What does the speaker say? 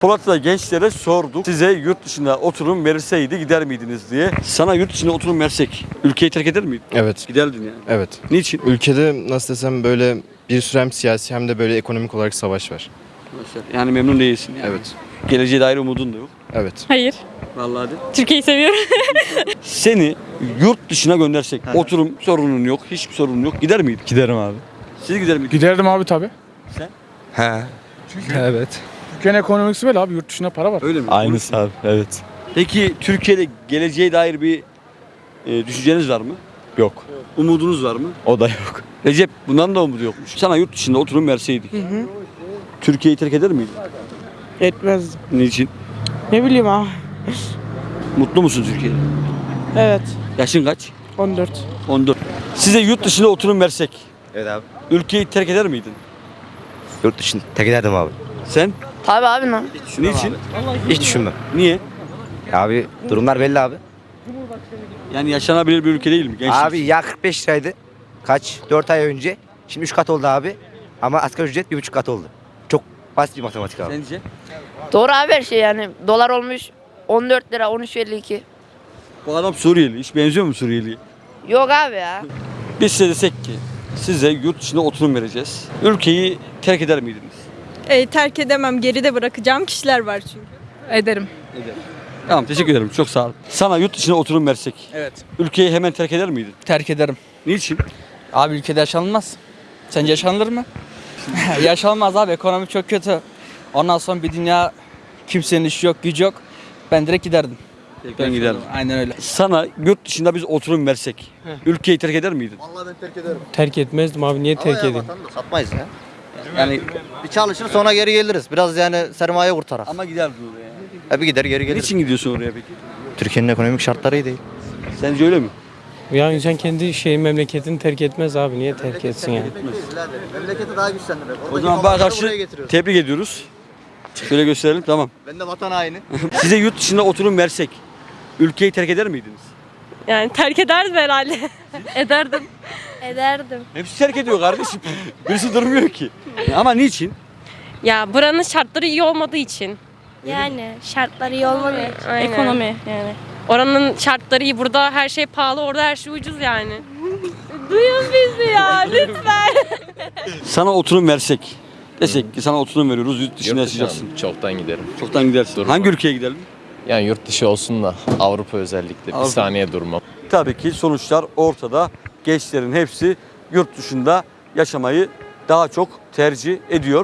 Polat'ta gençlere sorduk. Size yurt dışında oturum verilseydi gider miydiniz diye. Sana yurt dışında oturum versek ülkeyi terk eder miydin? Evet, Giderdin yani. evet. Niçin? Ülkede nasıl desem böyle bir sürü hem siyasi hem de böyle ekonomik olarak savaş var. Yani memnun değilsin yani. Evet, Geleceğe dair umudun da yok. evet. Hayır. Vallahi de. Türkiye'yi seviyorum. Seni yurt dışına göndersek oturum sorunun yok, hiçbir sorunun yok. Gider miydin? Giderim abi. Siz gider miydiniz? Giderdim abi tabi. He. Evet. Türkiye'nin ekonomisi böyle abi yurt dışında para var. Öyle mi? Aynısı abi. Evet. Peki Türkiye'de geleceğe dair bir e, düşünceniz var mı? Yok. Umudunuz var mı? O da yok. Recep bundan da umudu yokmuş. Sana yurt dışında oturum verseydik. Türkiye'yi terk eder miydin? Etmezdim. Niçin? Ne bileyim abi. Mutlu musun Türkiye'de? Evet. Yaşın kaç? 14. 14. Size yurt dışında oturum versek Evet abi. ülkeyi terk eder miydin? Yurt dışını tek ederdim abi. Sen? Tabi abi ne? Niçin? Hiç düşünmem. Niye? Ya abi durumlar belli abi. Yani yaşanabilir bir ülke değil mi? Gençlik. Abi ya 45 liraydı. Kaç? 4 ay önce. Şimdi 3 kat oldu abi. Ama asgari ücret 1,5 kat oldu. Çok basit bir matematik abi. Sence? Doğru abi her şey yani. Dolar olmuş 14 lira 13.52. Bu adam Suriyeli. Hiç benziyor mu Suriyeli'ye? Yok abi ya. Biz size desek ki size yurt dışında oturum vereceğiz. Ülkeyi terk eder miydiniz? E, terk edemem. Geride bırakacağım kişiler var çünkü. Ederim. Tamam teşekkür ederim. Çok sağ olun. Sana yurt dışına oturum versek Evet. ülkeyi hemen terk eder miydin? Terk ederim. Niçin? Abi ülkede yaşanılmaz. Sence yaşanılır mı? yaşanılmaz abi. Ekonomi çok kötü. Ondan sonra bir dünya kimsenin işi yok, gücü yok. Ben direkt giderdim. Ben giderdim. Aynen öyle. Sana yurt dışında biz oturum versek ülkeyi terk eder miydin? Terk etmezdim abi niye terk edeyim? Satmayız ya. Yani bir çalışır sonra geri geliriz. Biraz yani sermaye kurtarak. Ama giderdin oraya. Hep gider geri geliriz. Niçin gidiyorsun oraya peki? Türkiye'nin ekonomik şartları iyi değil. Sence öyle mi? Ya insan kendi şey memleketini terk etmez abi niye terk etsin yani? Memleketi daha güçlendirir. O zaman bana karşı tebrik ediyoruz. Şöyle gösterelim tamam. Ben de vatan haini. Size yurt dışında oturum versek ülkeyi terk eder miydiniz? Yani terk ederdim herhalde. Ederdim. Ederdim. Hepsi terk ediyor kardeşim. Birisi durmuyor ki. Ama niçin? Ya buranın şartları iyi olmadığı için. Yani şartları iyi olmadığı için. Aynen. Ekonomi yani. Oranın şartları iyi. Burada her şey pahalı. Orada her şey ucuz yani. Duyun bizi ya lütfen. Sana oturum versek. Desek ki sana oturum veriyoruz yurt dışında yaşayacaksın. Çoktan giderim. Çoktan gidersin. Durma. Hangi ülkeye gidelim? Yani yurt dışı olsun da Avrupa özellikle Avrupa. bir saniye durmam. Tabii ki sonuçlar ortada. Gençlerin hepsi yurt dışında yaşamayı daha çok tercih ediyor.